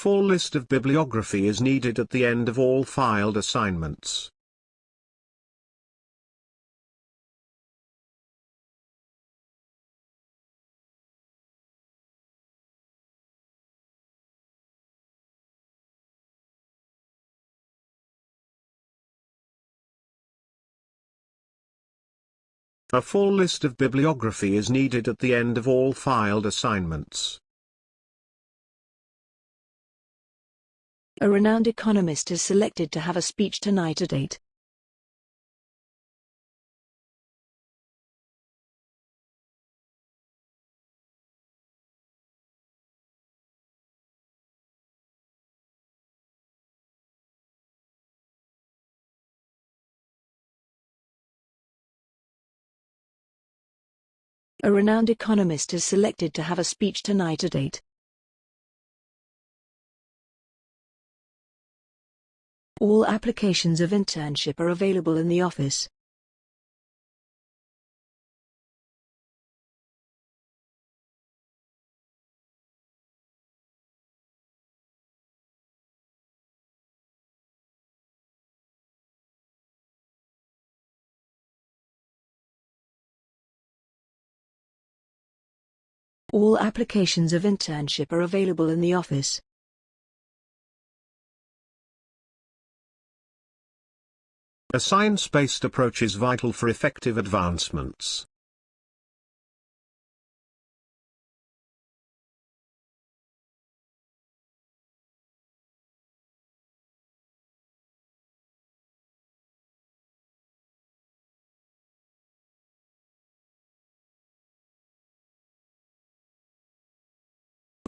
A full list of bibliography is needed at the end of all filed assignments. A full list of bibliography is needed at the end of all filed assignments. A renowned economist is selected to have a speech tonight at 8. A renowned economist is selected to have a speech tonight at 8. All applications of internship are available in the office. All applications of internship are available in the office. A science-based approach is vital for effective advancements.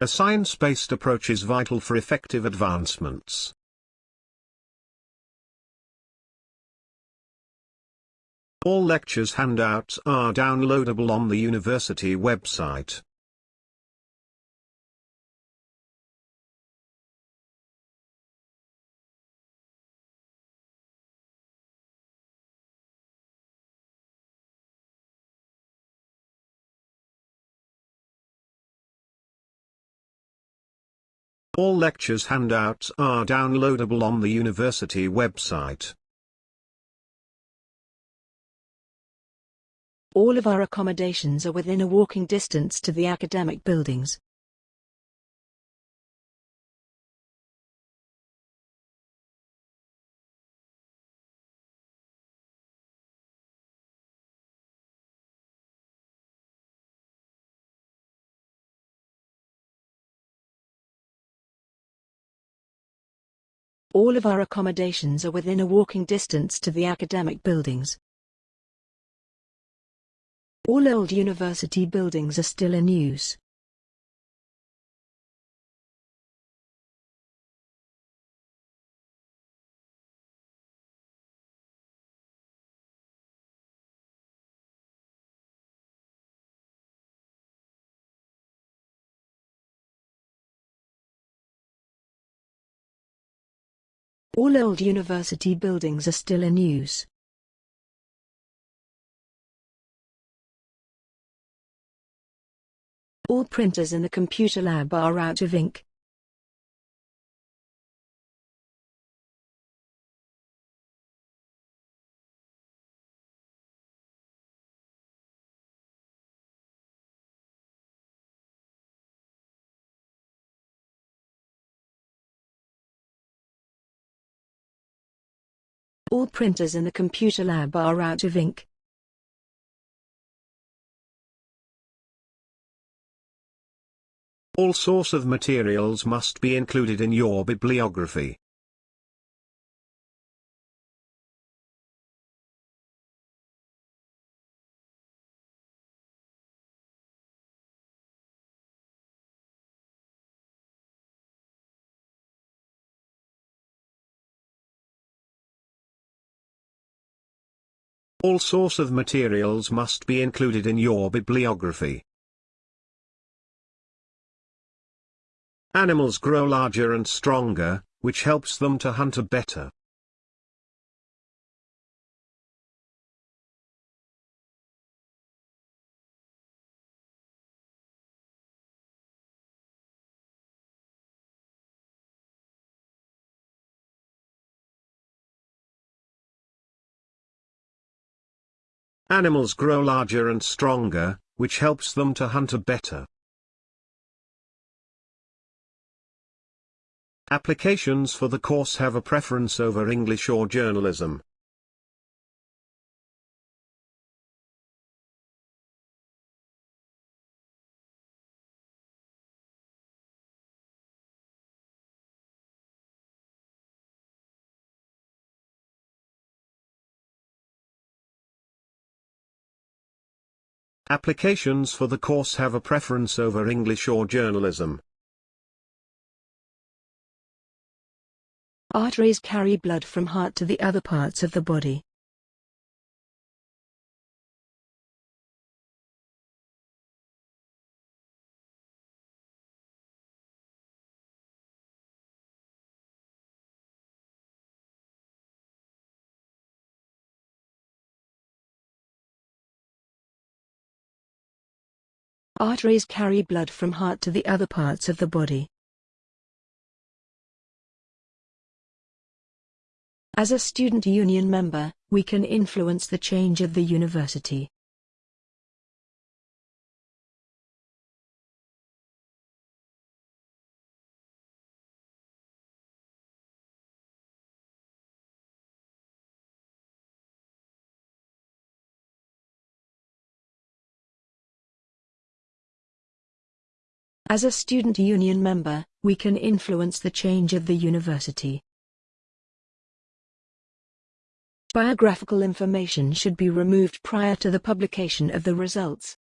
A science-based approach is vital for effective advancements. All lectures handouts are downloadable on the university website. All lectures handouts are downloadable on the university website. All of our accommodations are within a walking distance to the academic buildings. All of our accommodations are within a walking distance to the academic buildings. All old university buildings are still in use. All old university buildings are still in use. All printers in the computer lab are out of ink. All printers in the computer lab are out of ink. All source of materials must be included in your bibliography. All source of materials must be included in your bibliography. Animals grow larger and stronger, which helps them to hunt better. Animals grow larger and stronger, which helps them to hunt better. Applications for the course have a preference over English or journalism. Applications for the course have a preference over English or journalism. Arteries carry blood from heart to the other parts of the body. Arteries carry blood from heart to the other parts of the body. As a student union member, we can influence the change of the university. As a student union member, we can influence the change of the university. Biographical information should be removed prior to the publication of the results.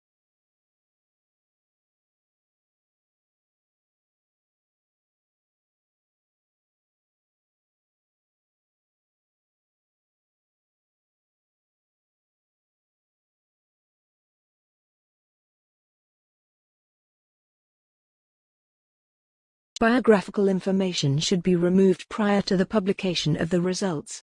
Biographical information should be removed prior to the publication of the results.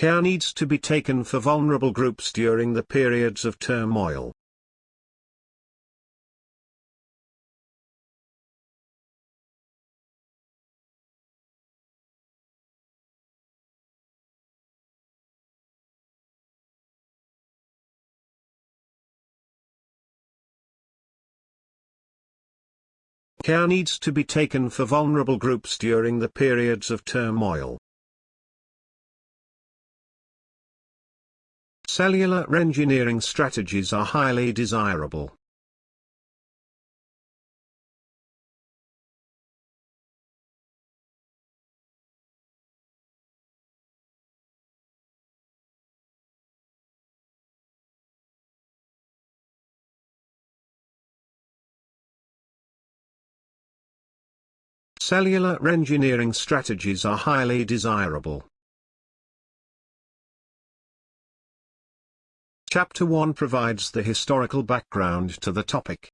Care needs to be taken for vulnerable groups during the periods of turmoil. Care needs to be taken for vulnerable groups during the periods of turmoil. Cellular engineering strategies are highly desirable. Cellular engineering strategies are highly desirable. Chapter 1 provides the historical background to the topic.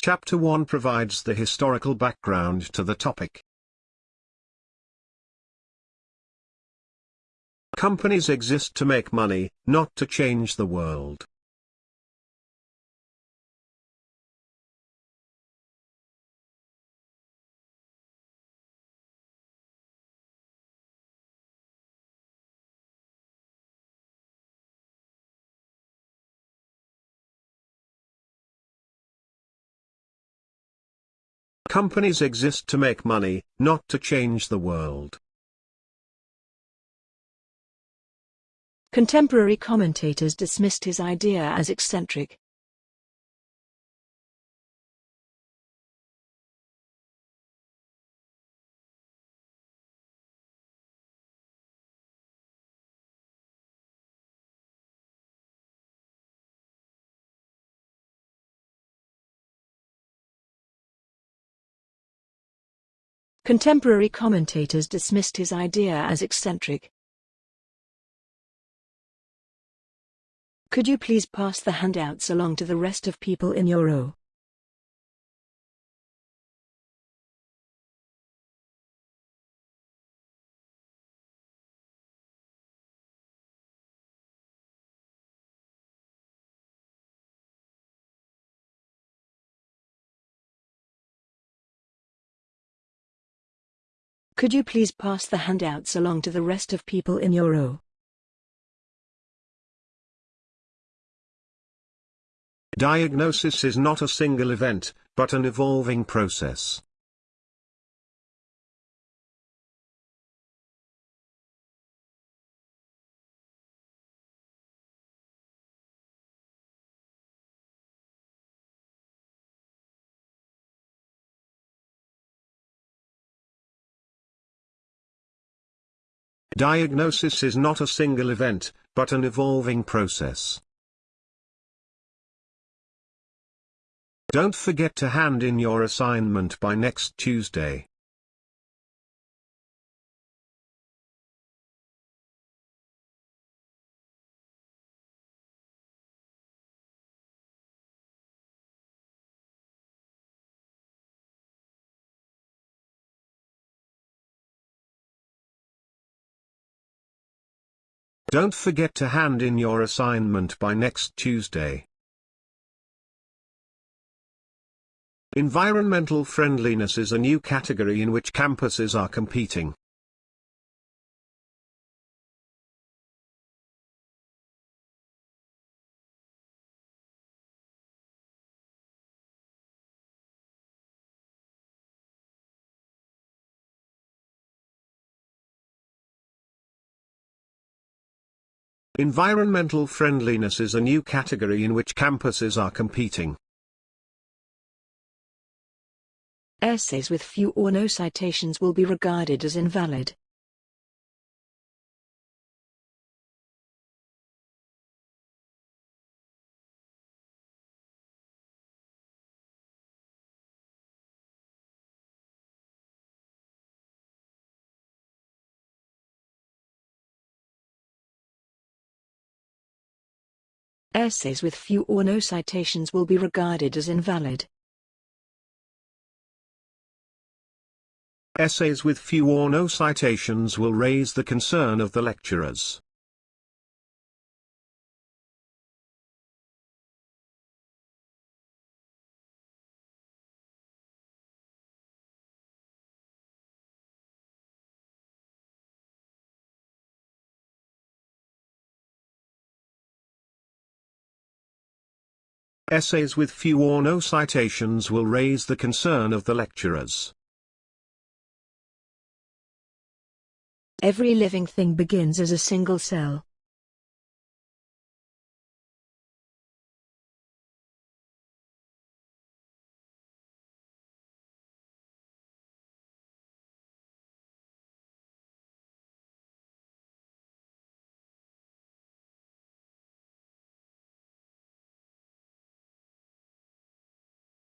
Chapter 1 provides the historical background to the topic. Companies exist to make money, not to change the world. Companies exist to make money, not to change the world. Contemporary commentators dismissed his idea as eccentric. Contemporary commentators dismissed his idea as eccentric. Could you please pass the handouts along to the rest of people in your row? Could you please pass the handouts along to the rest of people in your row? Diagnosis is not a single event, but an evolving process. Diagnosis is not a single event, but an evolving process. Don't forget to hand in your assignment by next Tuesday. Don't forget to hand in your assignment by next Tuesday. Environmental friendliness is a new category in which campuses are competing. Environmental friendliness is a new category in which campuses are competing. Essays with few or no citations will be regarded as invalid. Essays with few or no citations will be regarded as invalid. Essays with few or no citations will raise the concern of the lecturers. Essays with few or no citations will raise the concern of the lecturers. Every living thing begins as a single cell.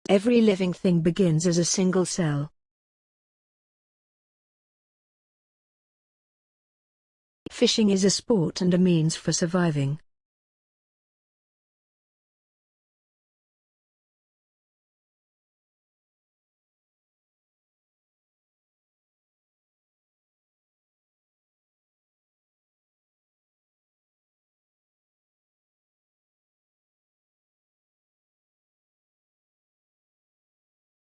Every living thing begins as a single cell. Fishing is a sport and a means for surviving.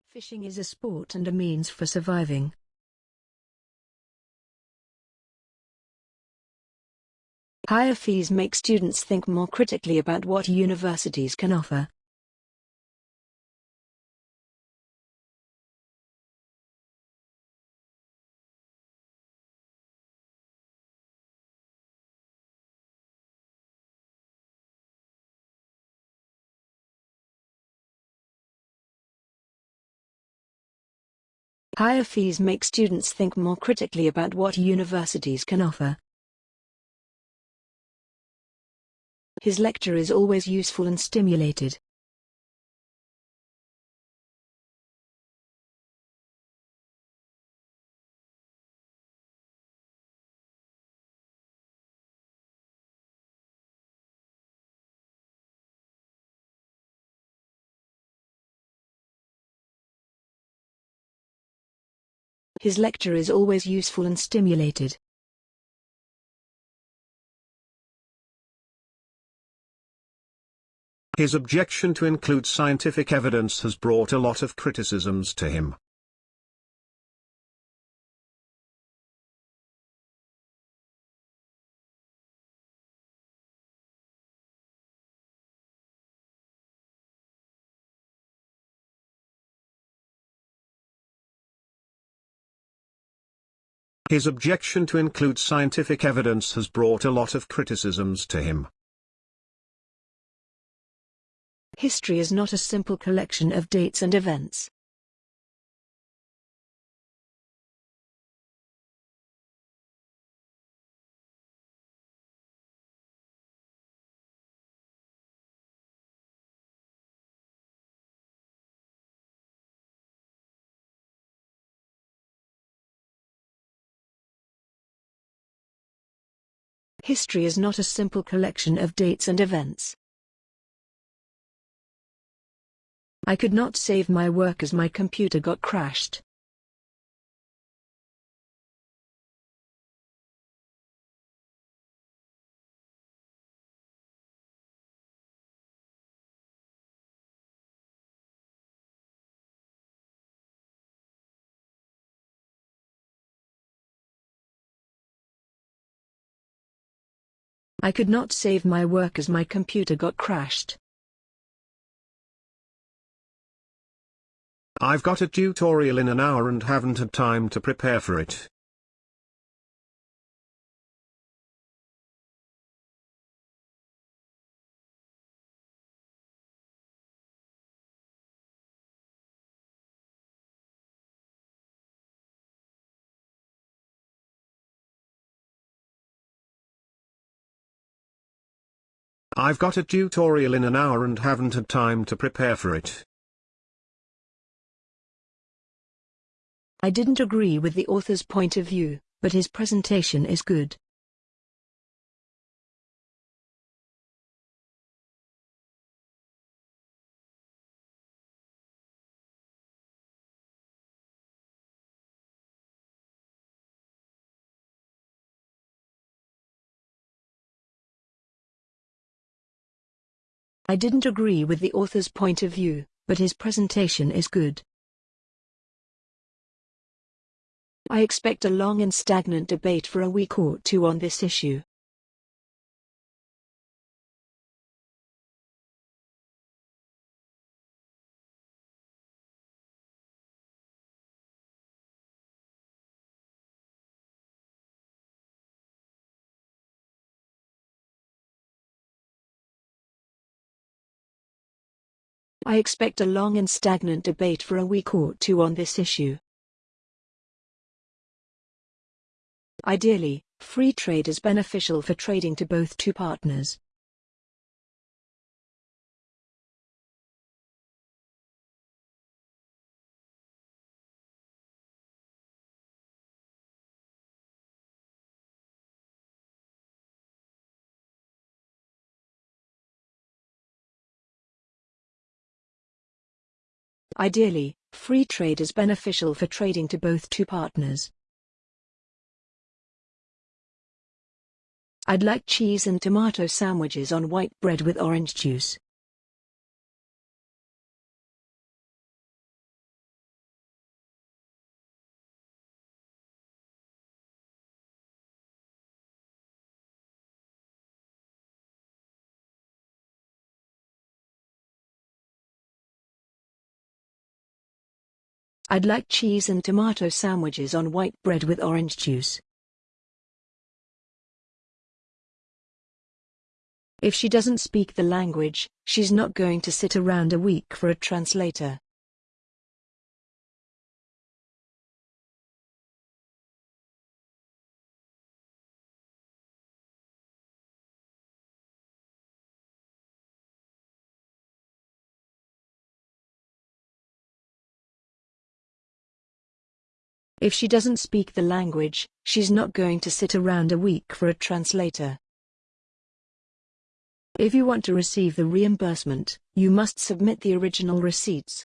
Fishing is a sport and a means for surviving. Higher fees make students think more critically about what universities can offer. Higher fees make students think more critically about what universities can offer. His lecture is always useful and stimulated. His lecture is always useful and stimulated. His objection to include scientific evidence has brought a lot of criticisms to him. His objection to include scientific evidence has brought a lot of criticisms to him. History is not a simple collection of dates and events. History is not a simple collection of dates and events. I could not save my work as my computer got crashed. I could not save my work as my computer got crashed. I've got a tutorial in an hour and haven't had time to prepare for it. I've got a tutorial in an hour and haven't had time to prepare for it. I didn't agree with the author's point of view, but his presentation is good. I didn't agree with the author's point of view, but his presentation is good. I expect a long and stagnant debate for a week or two on this issue. I expect a long and stagnant debate for a week or two on this issue. Ideally, free trade is beneficial for trading to both two partners. Ideally, free trade is beneficial for trading to both two partners. I'd like cheese and tomato sandwiches on white bread with orange juice. I'd like cheese and tomato sandwiches on white bread with orange juice. If she doesn't speak the language, she's not going to sit around a week for a translator. If she doesn't speak the language, she's not going to sit around a week for a translator. If you want to receive the reimbursement, you must submit the original receipts.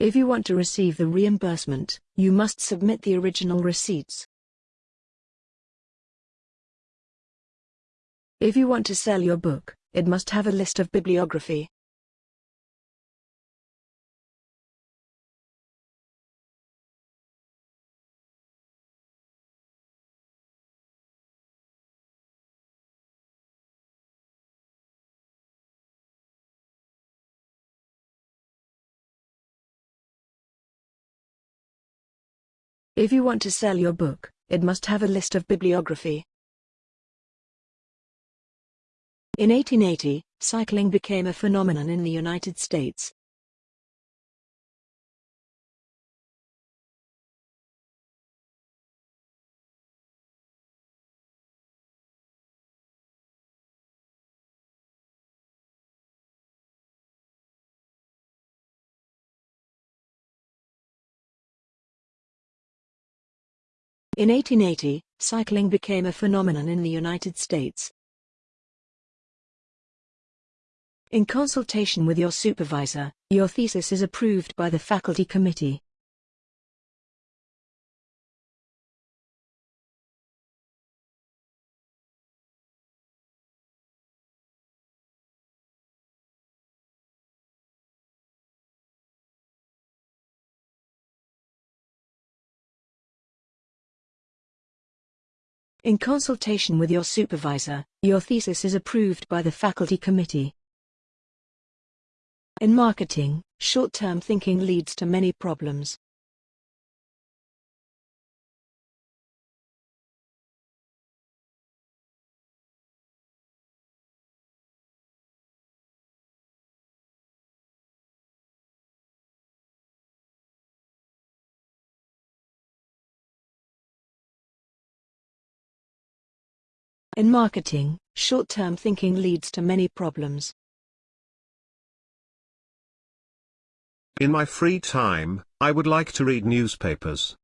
If you want to receive the reimbursement, you must submit the original receipts. If you want to sell your book, it must have a list of bibliography. If you want to sell your book, it must have a list of bibliography. In 1880, cycling became a phenomenon in the United States. In 1880, cycling became a phenomenon in the United States. In consultation with your supervisor, your thesis is approved by the faculty committee. In consultation with your supervisor, your thesis is approved by the faculty committee. In marketing, short-term thinking leads to many problems. In marketing, short-term thinking leads to many problems. In my free time, I would like to read newspapers.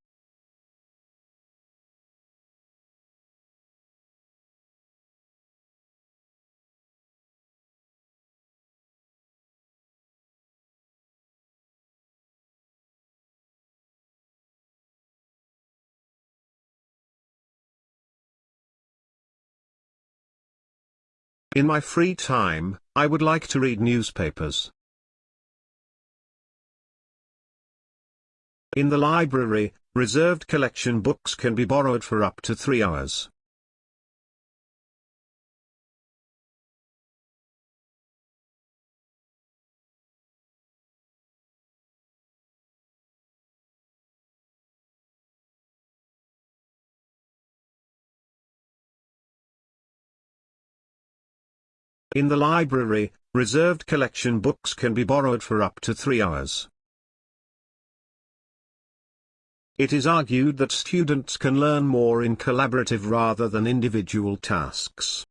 In my free time, I would like to read newspapers. In the library, reserved collection books can be borrowed for up to three hours. In the library, reserved collection books can be borrowed for up to three hours. It is argued that students can learn more in collaborative rather than individual tasks.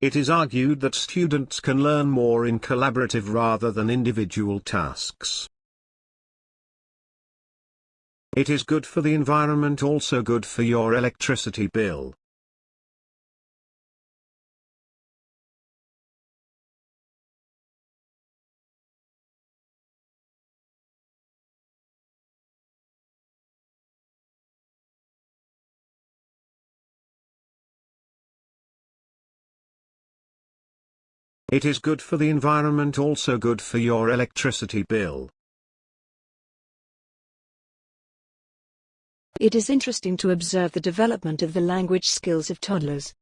It is argued that students can learn more in collaborative rather than individual tasks. It is good for the environment also good for your electricity bill. It is good for the environment also good for your electricity bill. It is interesting to observe the development of the language skills of toddlers.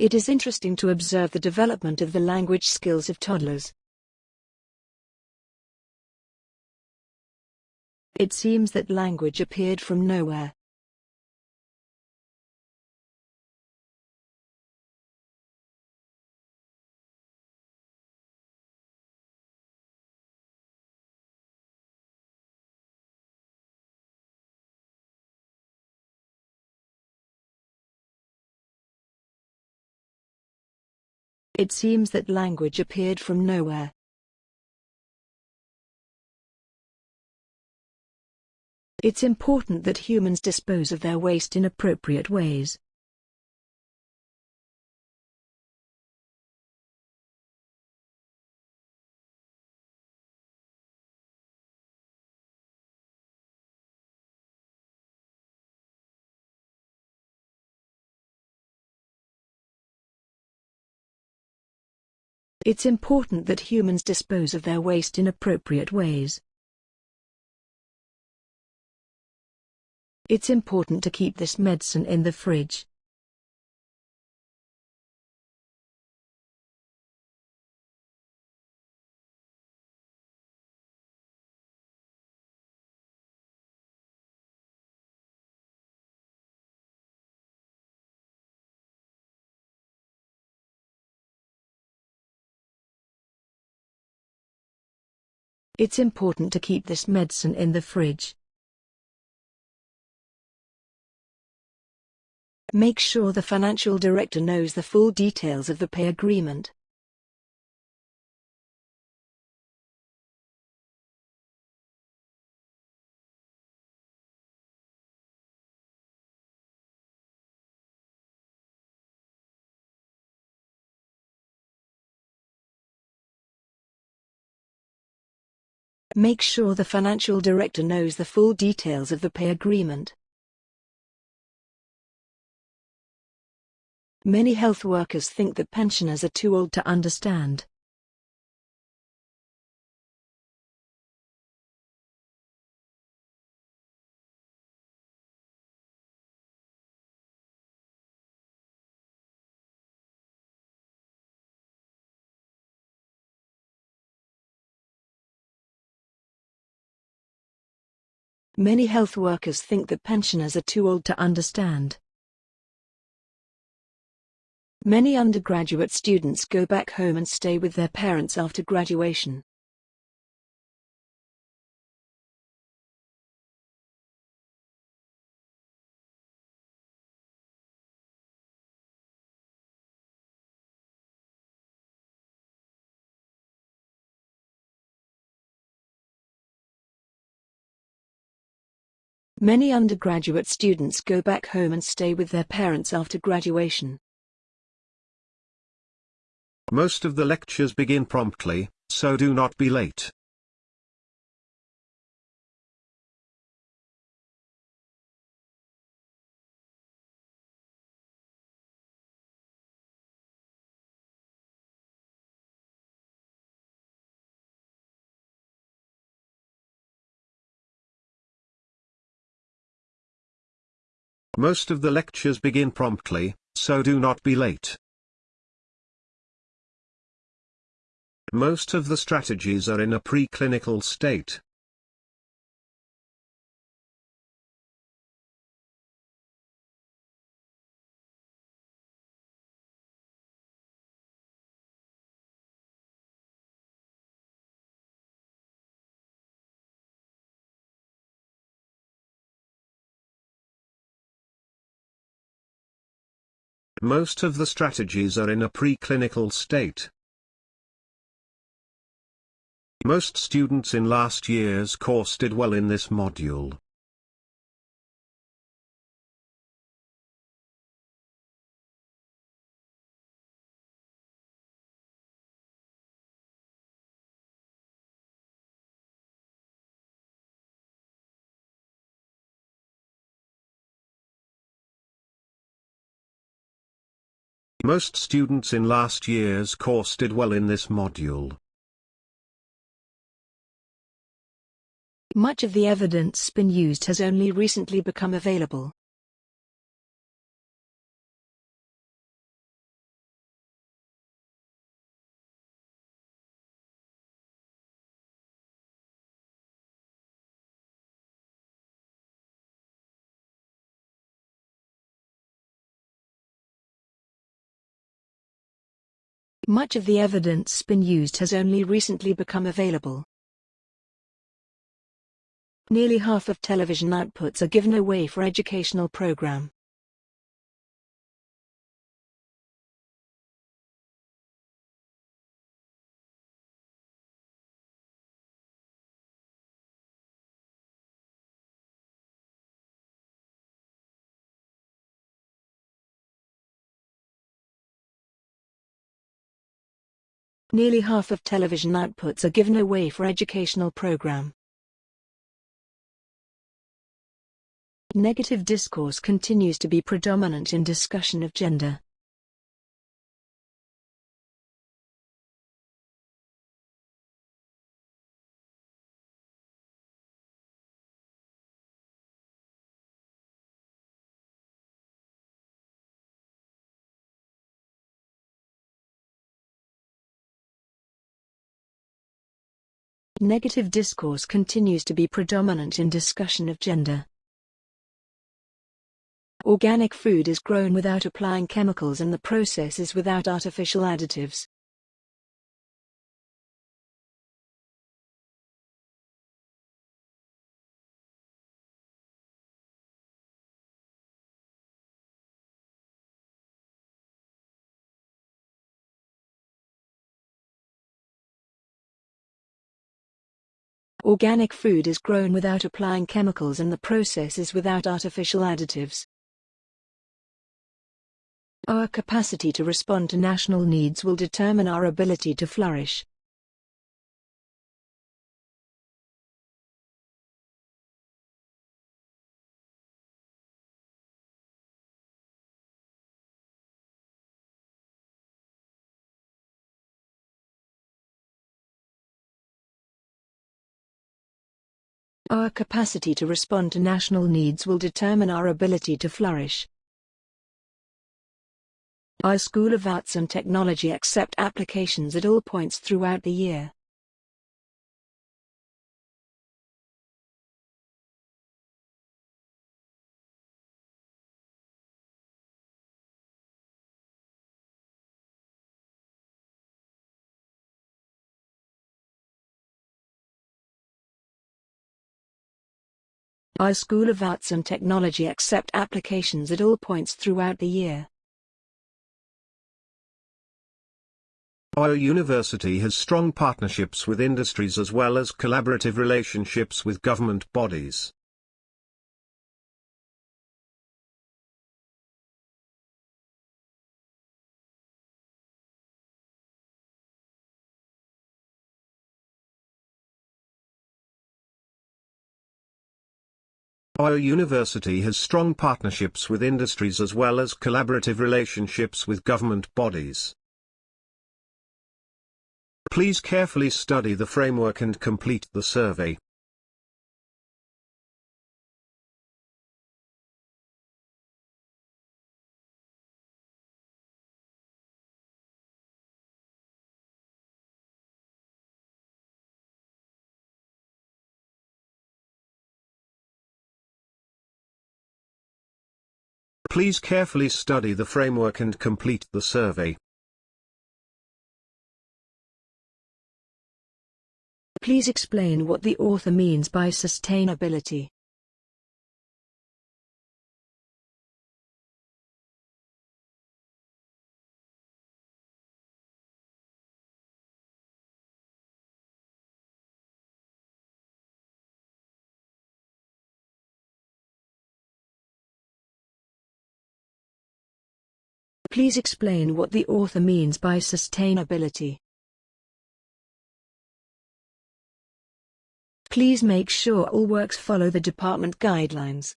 It is interesting to observe the development of the language skills of toddlers. It seems that language appeared from nowhere. It seems that language appeared from nowhere. It's important that humans dispose of their waste in appropriate ways. It's important that humans dispose of their waste in appropriate ways. It's important to keep this medicine in the fridge. It's important to keep this medicine in the fridge. Make sure the financial director knows the full details of the pay agreement. Make sure the financial director knows the full details of the pay agreement. Many health workers think that pensioners are too old to understand. Many health workers think that pensioners are too old to understand. Many undergraduate students go back home and stay with their parents after graduation. Many undergraduate students go back home and stay with their parents after graduation. Most of the lectures begin promptly, so do not be late. Most of the lectures begin promptly, so do not be late. Most of the strategies are in a preclinical state. Most of the strategies are in a preclinical state. Most students in last year's course did well in this module. Most students in last year's course did well in this module. Much of the evidence been used has only recently become available. Much of the evidence spin used has only recently become available. Nearly half of television outputs are given away for educational program. Nearly half of television outputs are given away for educational program. Negative discourse continues to be predominant in discussion of gender. Negative discourse continues to be predominant in discussion of gender. Organic food is grown without applying chemicals and the process is without artificial additives. Organic food is grown without applying chemicals and the process is without artificial additives. Our capacity to respond to national needs will determine our ability to flourish. Our capacity to respond to national needs will determine our ability to flourish. Our School of Arts and Technology accept applications at all points throughout the year. Our School of Arts and Technology accept applications at all points throughout the year. Our university has strong partnerships with industries as well as collaborative relationships with government bodies. Our university has strong partnerships with industries as well as collaborative relationships with government bodies. Please carefully study the framework and complete the survey. Please carefully study the framework and complete the survey. Please explain what the author means by sustainability. Please explain what the author means by sustainability. Please make sure all works follow the department guidelines.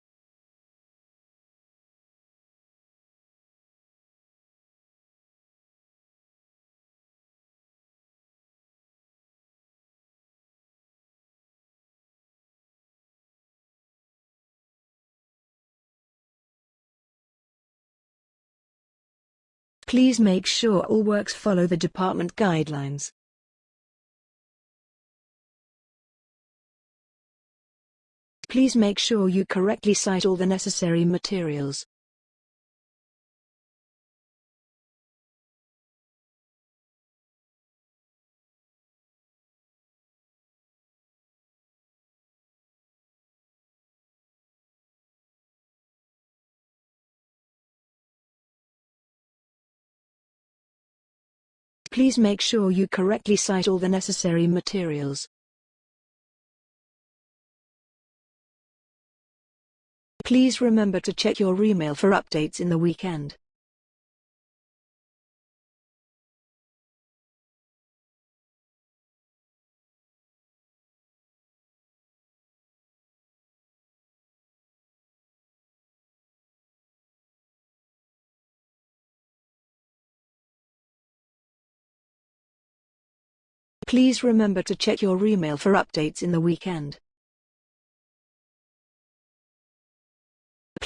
Please make sure all works follow the department guidelines. Please make sure you correctly cite all the necessary materials. Please make sure you correctly cite all the necessary materials. Please remember to check your email for updates in the weekend. Please remember to check your email for updates in the weekend.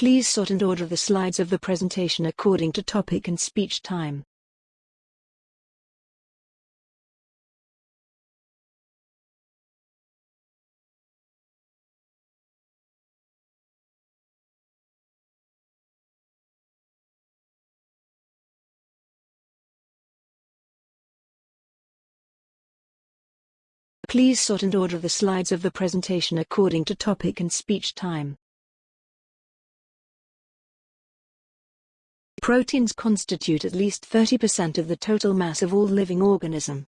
Please sort and order the slides of the presentation according to topic and speech time. Please sort and order the slides of the presentation according to topic and speech time. Proteins constitute at least 30% of the total mass of all living organism.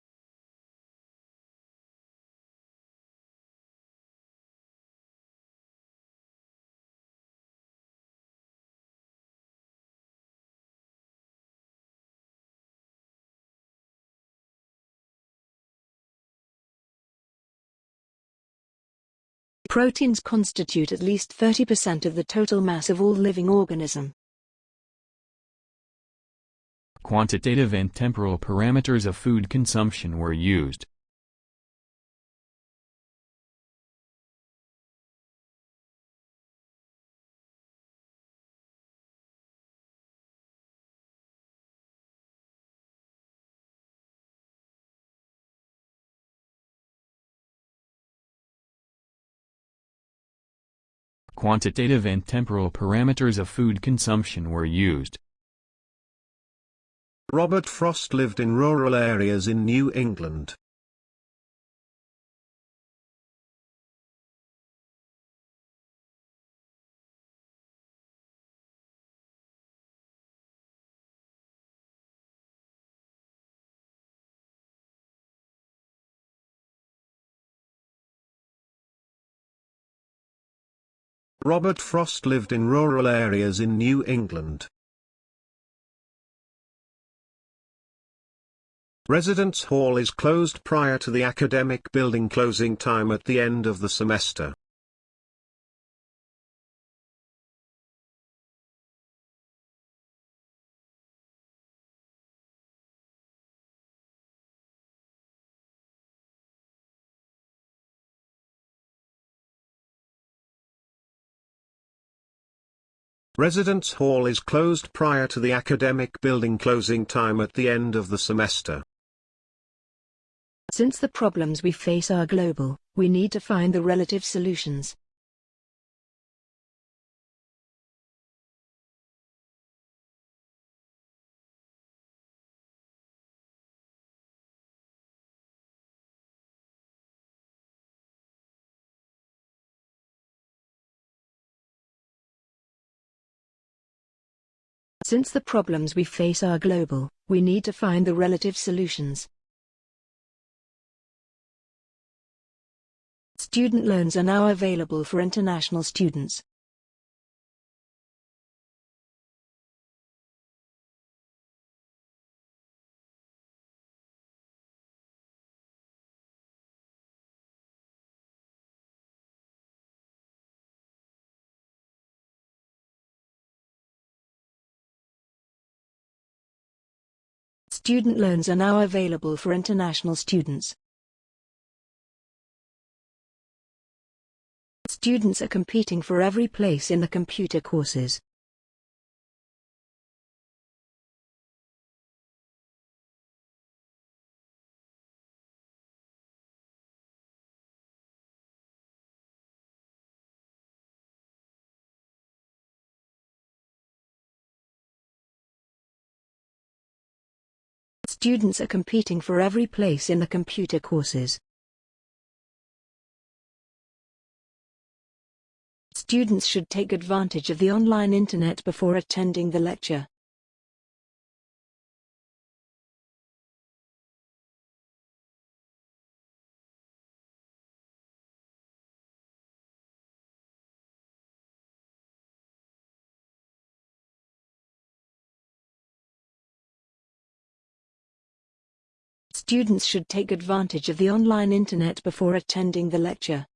Proteins constitute at least 30% of the total mass of all living organism. Quantitative and temporal parameters of food consumption were used. Quantitative and temporal parameters of food consumption were used. Robert Frost lived in rural areas in New England. Robert Frost lived in rural areas in New England. Residence Hall is closed prior to the academic building closing time at the end of the semester. Residence Hall is closed prior to the academic building closing time at the end of the semester. Since the problems we face are global, we need to find the relative solutions. Since the problems we face are global, we need to find the relative solutions. Student loans are now available for international students. Student loans are now available for international students. Students are competing for every place in the computer courses. Students are competing for every place in the computer courses. Students should take advantage of the online internet before attending the lecture. Students should take advantage of the online internet before attending the lecture.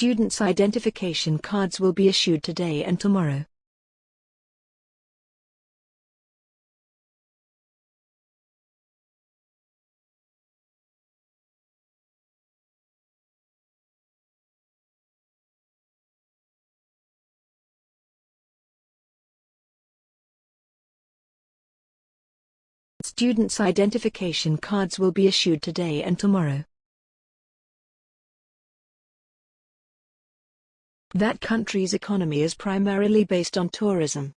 Students' identification cards will be issued today and tomorrow. Students' identification cards will be issued today and tomorrow. That country's economy is primarily based on tourism.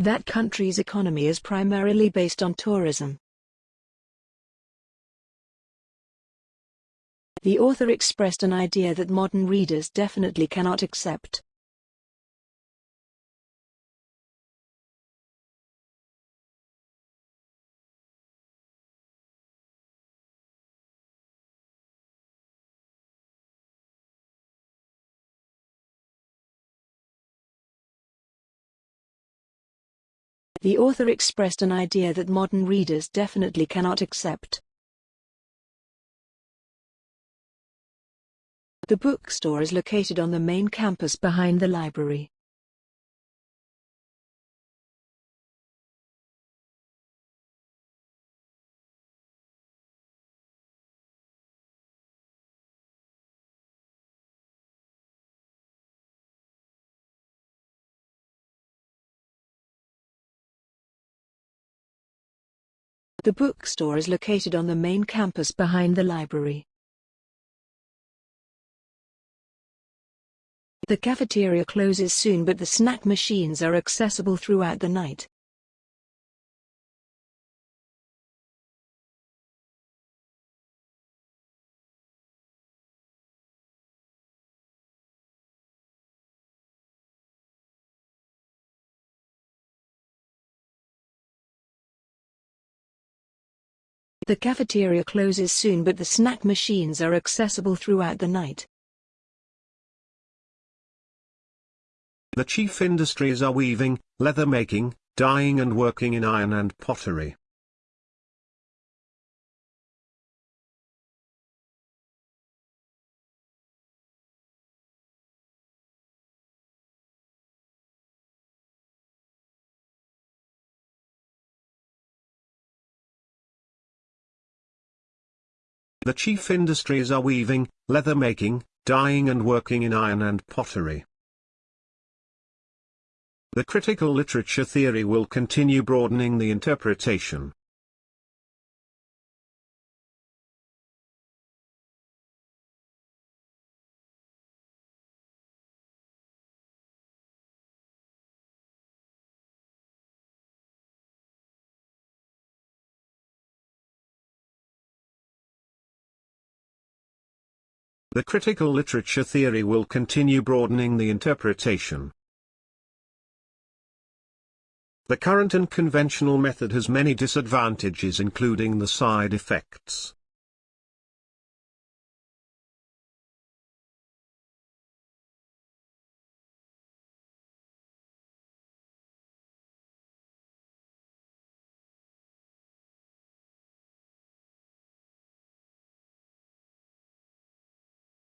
That country's economy is primarily based on tourism. The author expressed an idea that modern readers definitely cannot accept. The author expressed an idea that modern readers definitely cannot accept. The bookstore is located on the main campus behind the library. The bookstore is located on the main campus behind the library. The cafeteria closes soon but the snack machines are accessible throughout the night. The cafeteria closes soon but the snack machines are accessible throughout the night. The chief industries are weaving, leather making, dyeing and working in iron and pottery. The chief industries are weaving, leather making, dyeing and working in iron and pottery. The critical literature theory will continue broadening the interpretation. The critical literature theory will continue broadening the interpretation. The current and conventional method has many disadvantages including the side effects.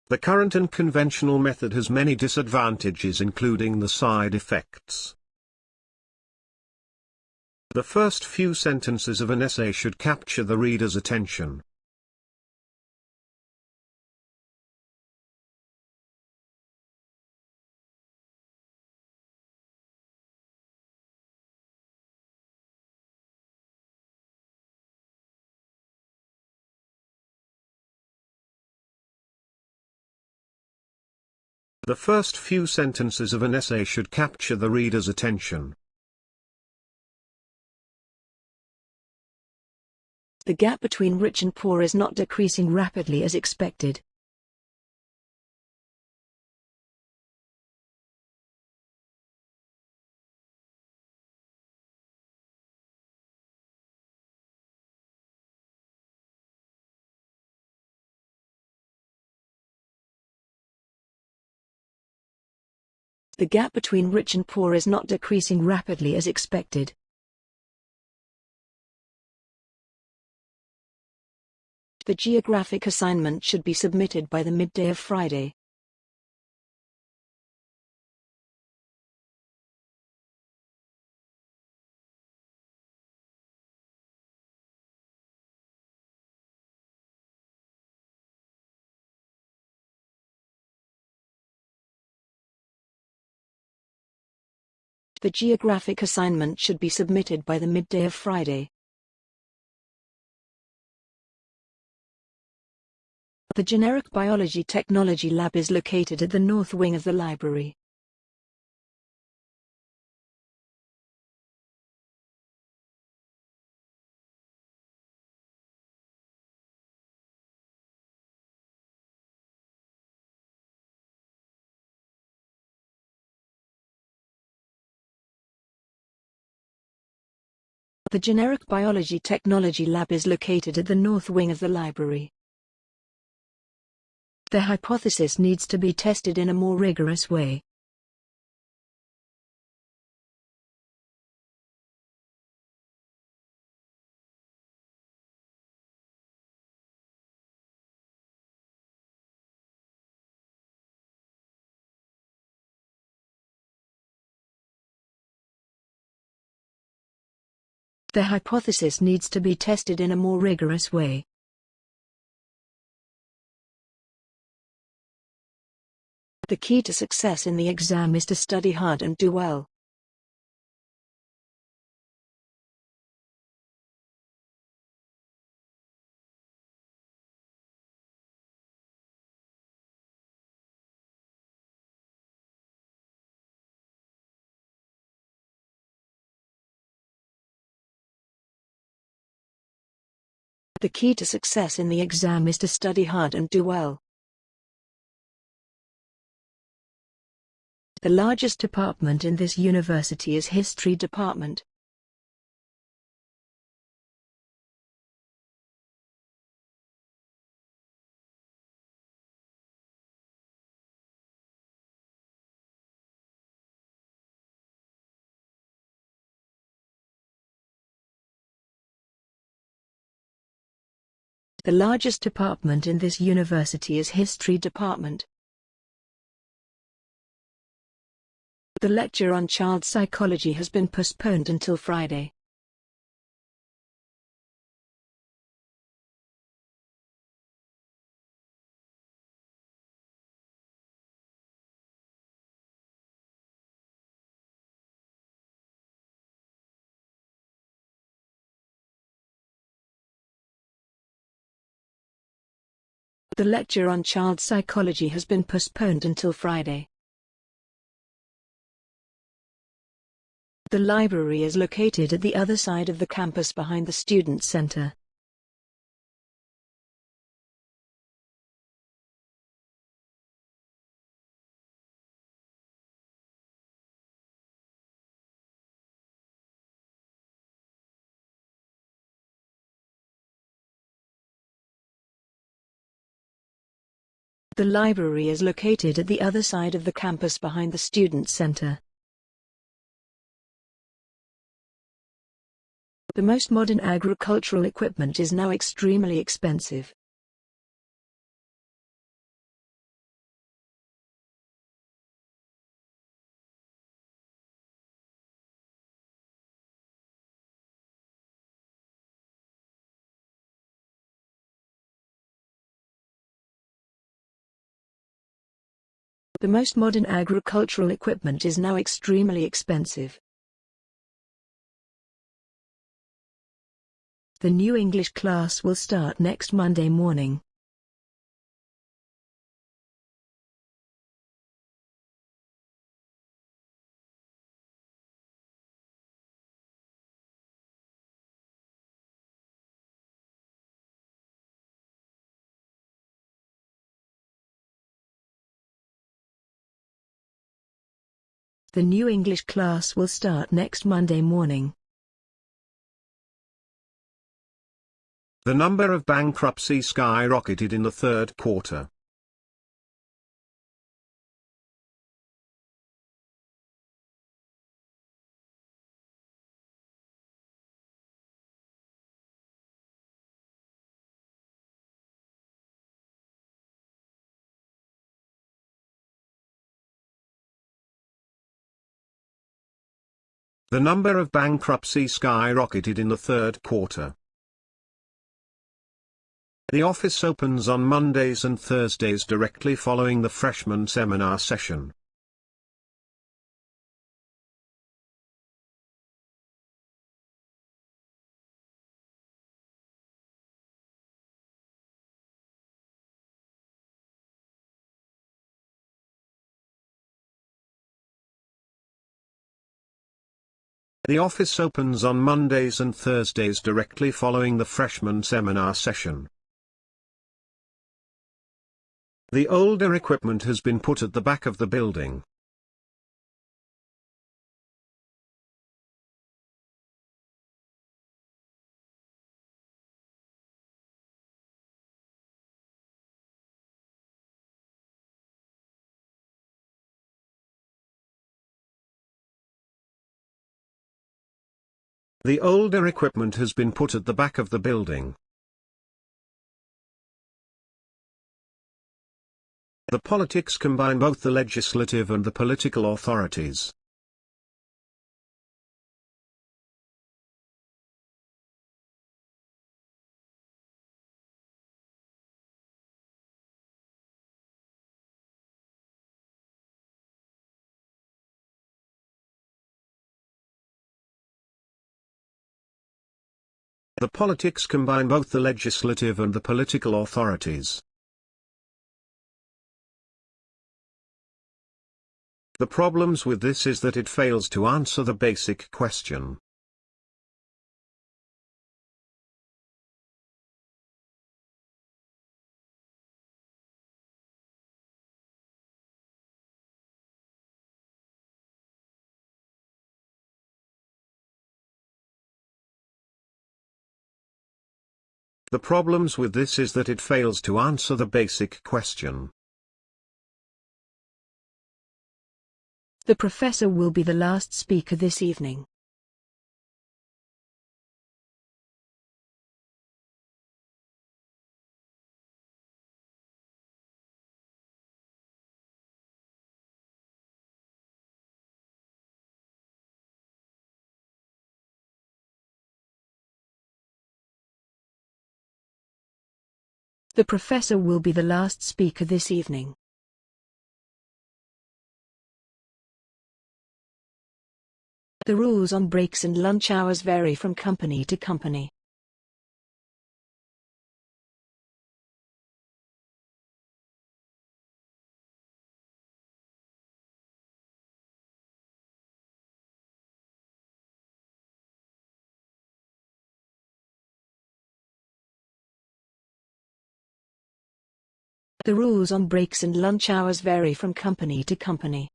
The current and conventional method has many disadvantages including the side effects. The first few sentences of an essay should capture the reader's attention. The first few sentences of an essay should capture the reader's attention. The gap between rich and poor is not decreasing rapidly as expected. The gap between rich and poor is not decreasing rapidly as expected. The geographic assignment should be submitted by the midday of Friday. The geographic assignment should be submitted by the midday of Friday. The Generic Biology Technology Lab is located at the north wing of the library. The Generic Biology Technology Lab is located at the north wing of the library. The hypothesis needs to be tested in a more rigorous way. The hypothesis needs to be tested in a more rigorous way. The key to success in the exam is to study hard and do well. The key to success in the exam is to study hard and do well. The largest department in this university is History Department. The largest department in this university is History Department. The lecture on child psychology has been postponed until Friday. The lecture on child psychology has been postponed until Friday. The library is located at the other side of the campus behind the Student Center. The library is located at the other side of the campus behind the Student Center. The most modern agricultural equipment is now extremely expensive. The most modern agricultural equipment is now extremely expensive. The new English class will start next Monday morning. The new English class will start next Monday morning. The number of bankruptcy skyrocketed in the third quarter. The number of bankruptcy skyrocketed in the third quarter. The office opens on Mondays and Thursdays directly following the freshman seminar session. The office opens on Mondays and Thursdays directly following the freshman seminar session. The older equipment has been put at the back of the building. The older equipment has been put at the back of the building. The politics combine both the legislative and the political authorities. The politics combine both the legislative and the political authorities. The problems with this is that it fails to answer the basic question. The problems with this is that it fails to answer the basic question. The professor will be the last speaker this evening. The professor will be the last speaker this evening. The rules on breaks and lunch hours vary from company to company. The rules on breaks and lunch hours vary from company to company.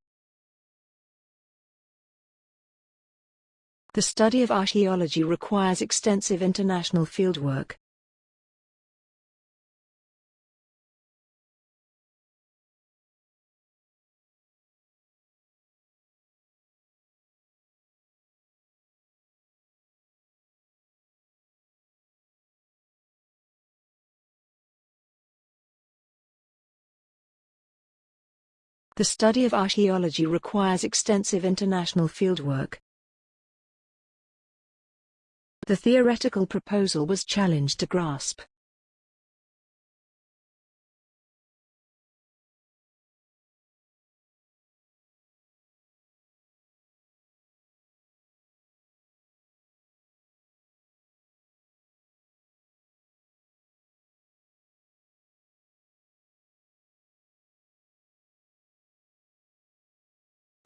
The study of archaeology requires extensive international fieldwork. The study of archaeology requires extensive international fieldwork. The theoretical proposal was challenged to grasp.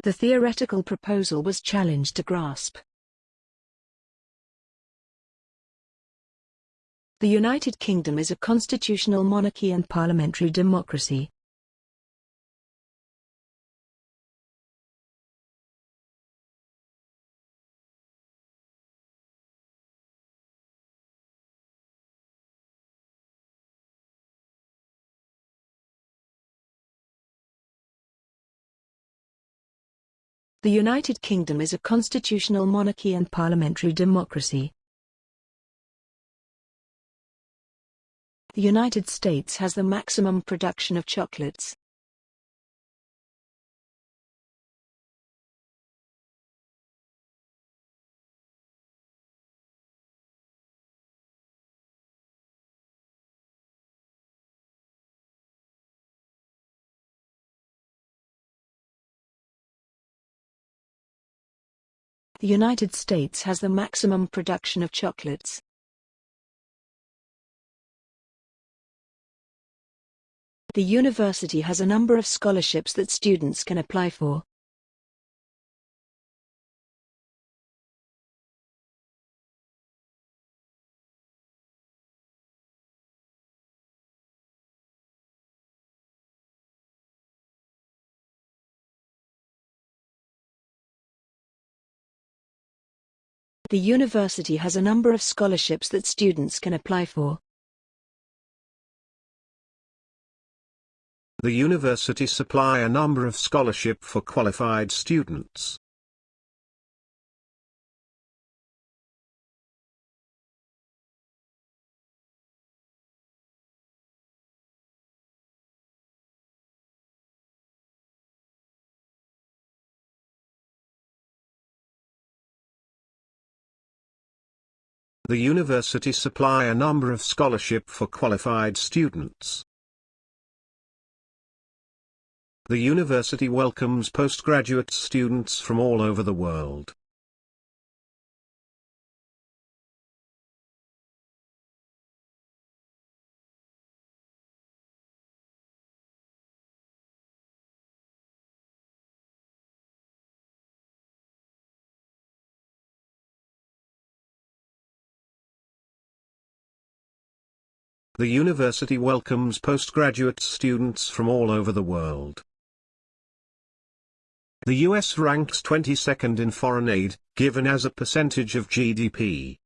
The theoretical proposal was challenged to grasp. The United Kingdom is a constitutional monarchy and parliamentary democracy. The United Kingdom is a constitutional monarchy and parliamentary democracy. The United States has the maximum production of chocolates. The United States has the maximum production of chocolates. The university has a number of scholarships that students can apply for. The university has a number of scholarships that students can apply for. The university supply a number of scholarship for qualified students. The university supply a number of scholarship for qualified students. The university welcomes postgraduate students from all over the world. The university welcomes postgraduate students from all over the world. The US ranks 22nd in foreign aid, given as a percentage of GDP.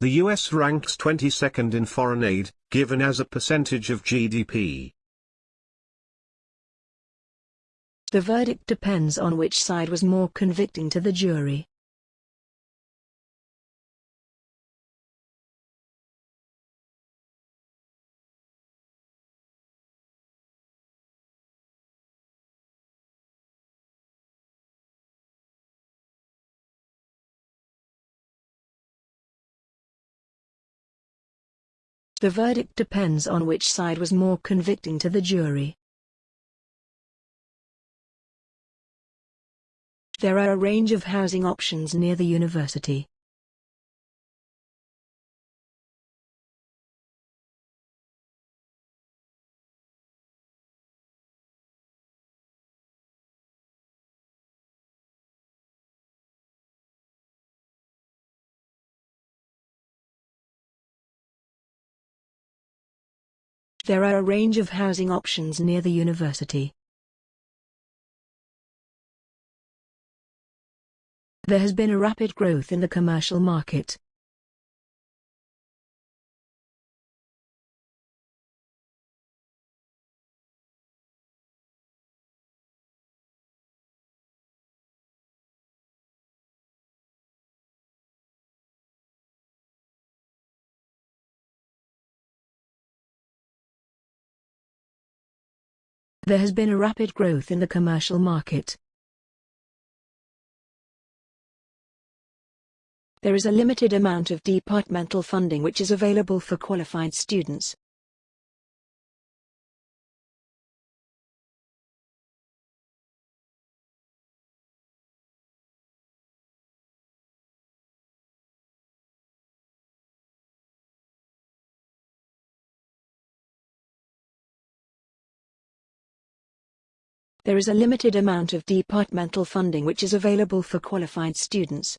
The US ranks 22nd in foreign aid, given as a percentage of GDP. The verdict depends on which side was more convicting to the jury. The verdict depends on which side was more convicting to the jury. There are a range of housing options near the university. There are a range of housing options near the university. There has been a rapid growth in the commercial market. There has been a rapid growth in the commercial market. There is a limited amount of departmental funding which is available for qualified students. There is a limited amount of departmental funding which is available for qualified students.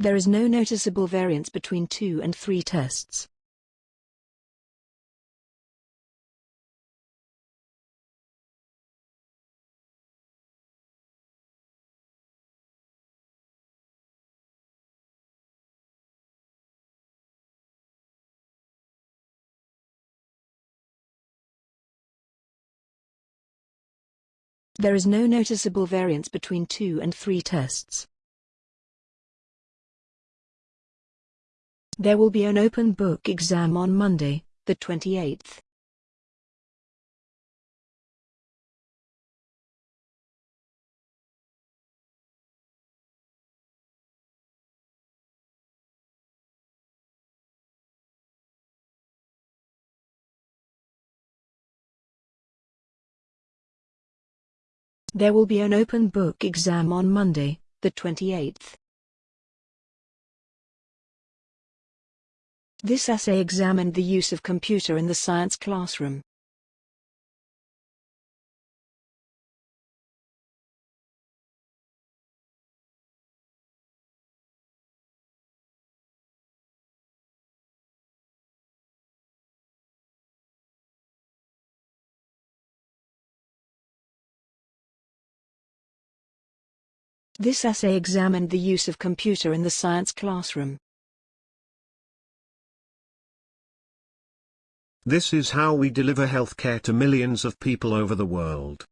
There is no noticeable variance between two and three tests. There is no noticeable variance between two and three tests. There will be an open book exam on Monday, the 28th. There will be an open book exam on Monday, the 28th. This essay examined the use of computer in the science classroom. This essay examined the use of computer in the science classroom. This is how we deliver healthcare to millions of people over the world.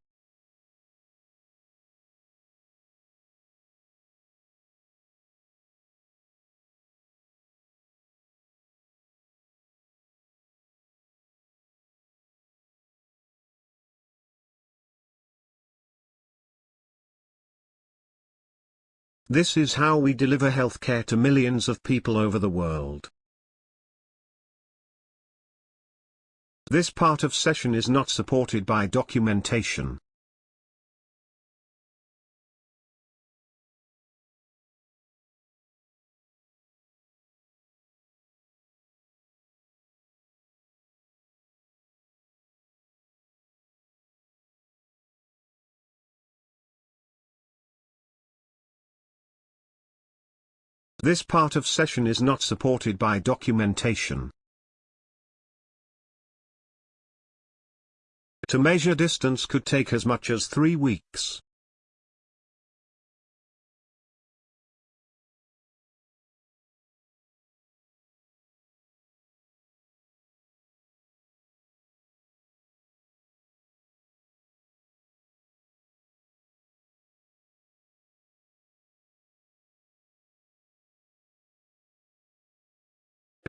This is how we deliver healthcare to millions of people over the world. This part of session is not supported by documentation. This part of session is not supported by documentation. To measure distance could take as much as three weeks.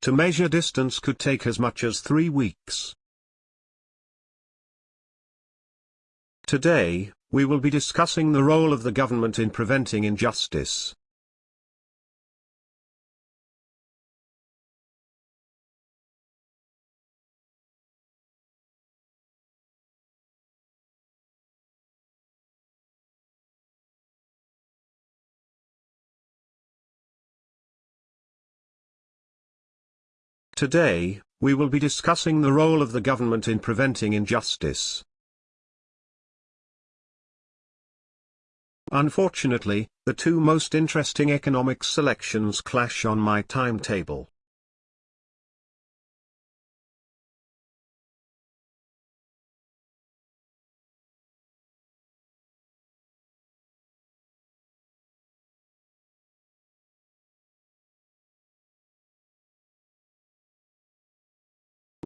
To measure distance could take as much as three weeks. Today, we will be discussing the role of the government in preventing injustice. Today, we will be discussing the role of the government in preventing injustice. Unfortunately, the two most interesting economic selections clash on my timetable.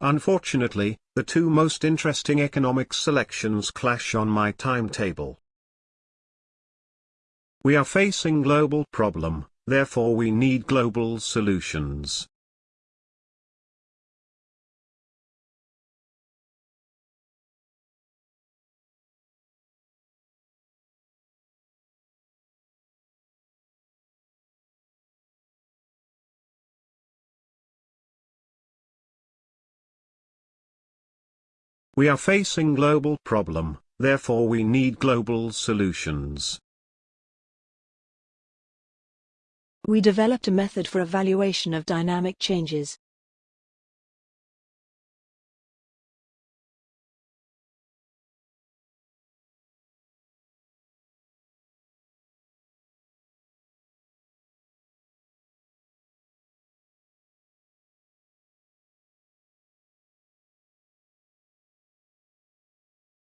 Unfortunately, the two most interesting economic selections clash on my timetable. We are facing global problem, therefore we need global solutions. We are facing global problem, therefore we need global solutions. We developed a method for evaluation of dynamic changes.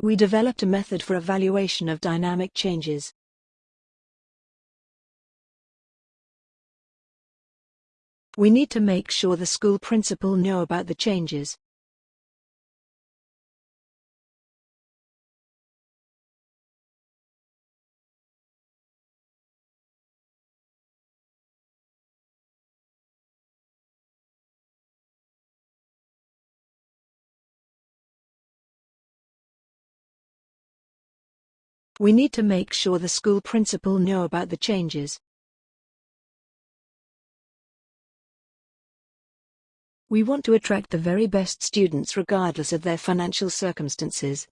We developed a method for evaluation of dynamic changes. We need to make sure the school principal know about the changes. We need to make sure the school principal know about the changes. We want to attract the very best students regardless of their financial circumstances.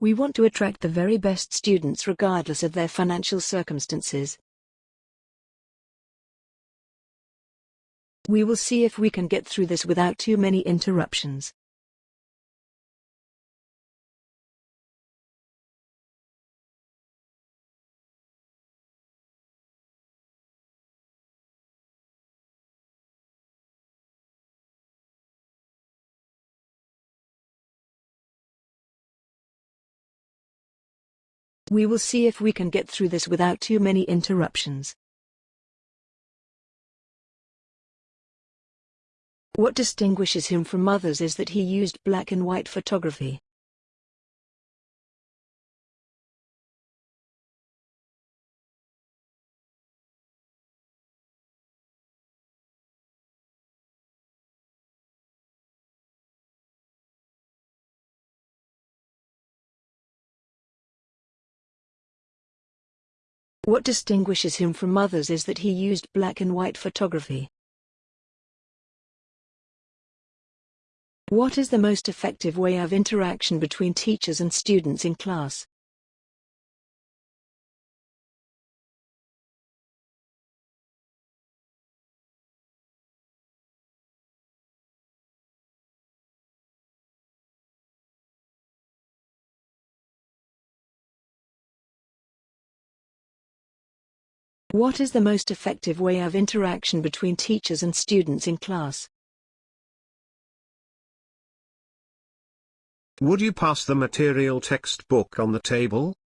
We want to attract the very best students regardless of their financial circumstances. We will see if we can get through this without too many interruptions. We will see if we can get through this without too many interruptions. What distinguishes him from others is that he used black and white photography. What distinguishes him from others is that he used black and white photography. What is the most effective way of interaction between teachers and students in class? What is the most effective way of interaction between teachers and students in class? Would you pass the material textbook on the table?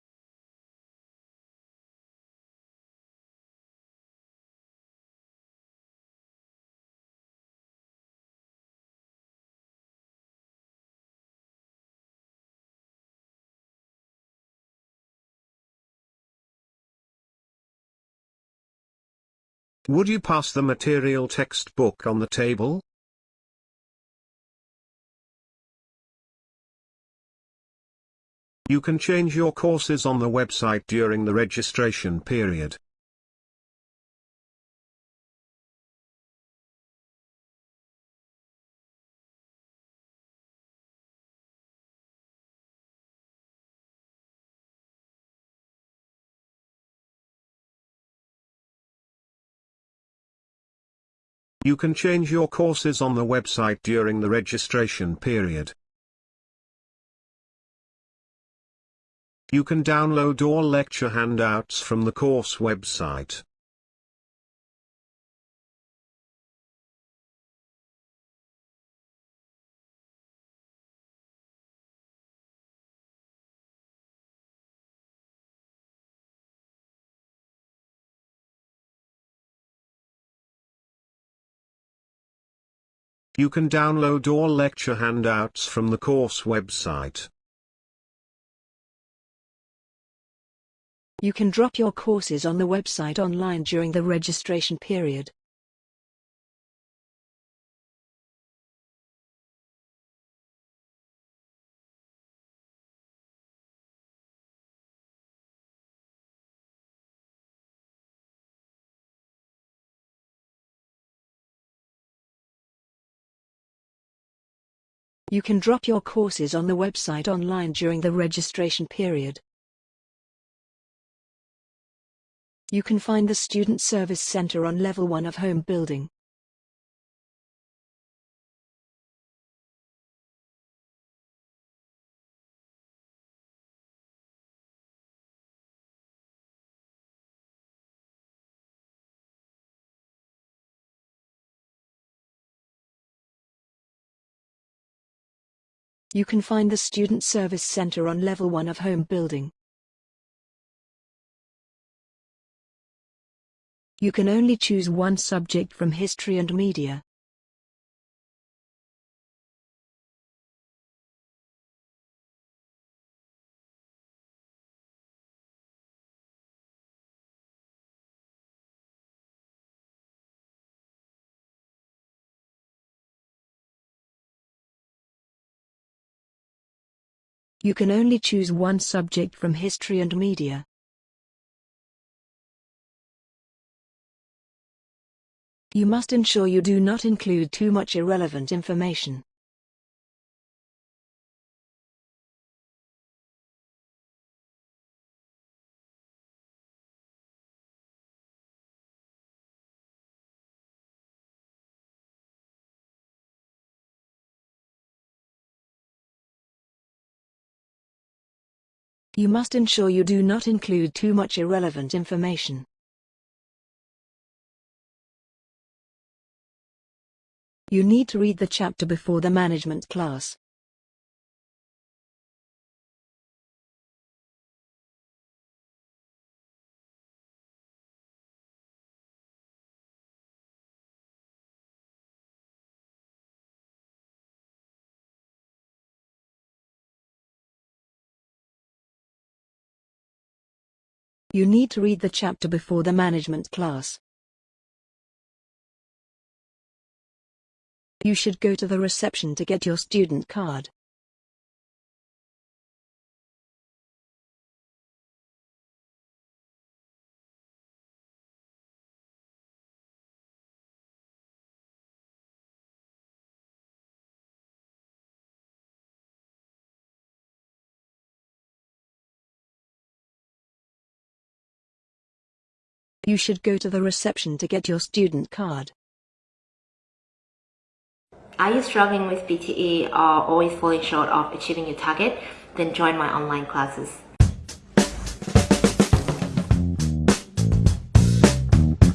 Would you pass the material textbook on the table? You can change your courses on the website during the registration period. You can change your courses on the website during the registration period. You can download all lecture handouts from the course website. You can download all lecture handouts from the course website. You can drop your courses on the website online during the registration period. You can drop your courses on the website online during the registration period. You can find the Student Service Center on level 1 of Home Building. You can find the Student Service Center on level 1 of Home Building. You can only choose one subject from history and media. You can only choose one subject from history and media. You must ensure you do not include too much irrelevant information. You must ensure you do not include too much irrelevant information. You need to read the chapter before the management class. You need to read the chapter before the management class. You should go to the reception to get your student card. You should go to the reception to get your student card. Are you struggling with PTE or always falling short of achieving your target? Then join my online classes.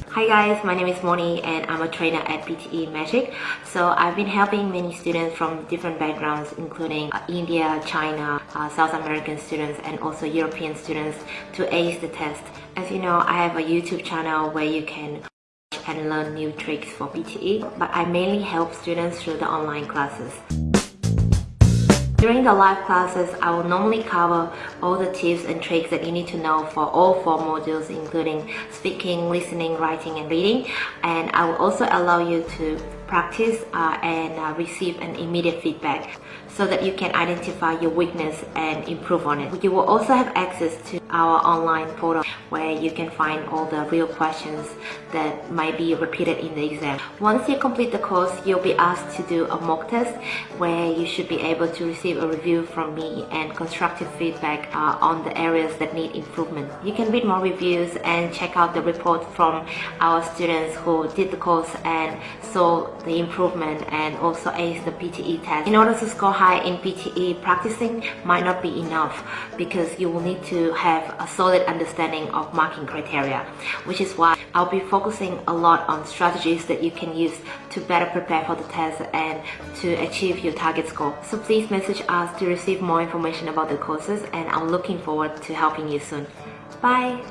Hi guys, my name is Moni and I'm a trainer at PTE Magic. So I've been helping many students from different backgrounds including uh, India, China, uh, South American students and also European students to ace the test. As you know, I have a YouTube channel where you can and learn new tricks for PTE, but I mainly help students through the online classes. During the live classes, I will normally cover all the tips and tricks that you need to know for all four modules including speaking, listening, writing and reading and I will also allow you to practice uh, and uh, receive an immediate feedback so that you can identify your weakness and improve on it. You will also have access to our online portal where you can find all the real questions that might be repeated in the exam. Once you complete the course, you'll be asked to do a mock test where you should be able to receive a review from me and constructive feedback uh, on the areas that need improvement. You can read more reviews and check out the report from our students who did the course and saw the improvement and also ace the PTE test. In order to score high in PTE, practicing might not be enough because you will need to have a solid understanding of marking criteria, which is why I'll be focusing a lot on strategies that you can use to better prepare for the test and to achieve your target score. So please message us to receive more information about the courses and I'm looking forward to helping you soon. Bye!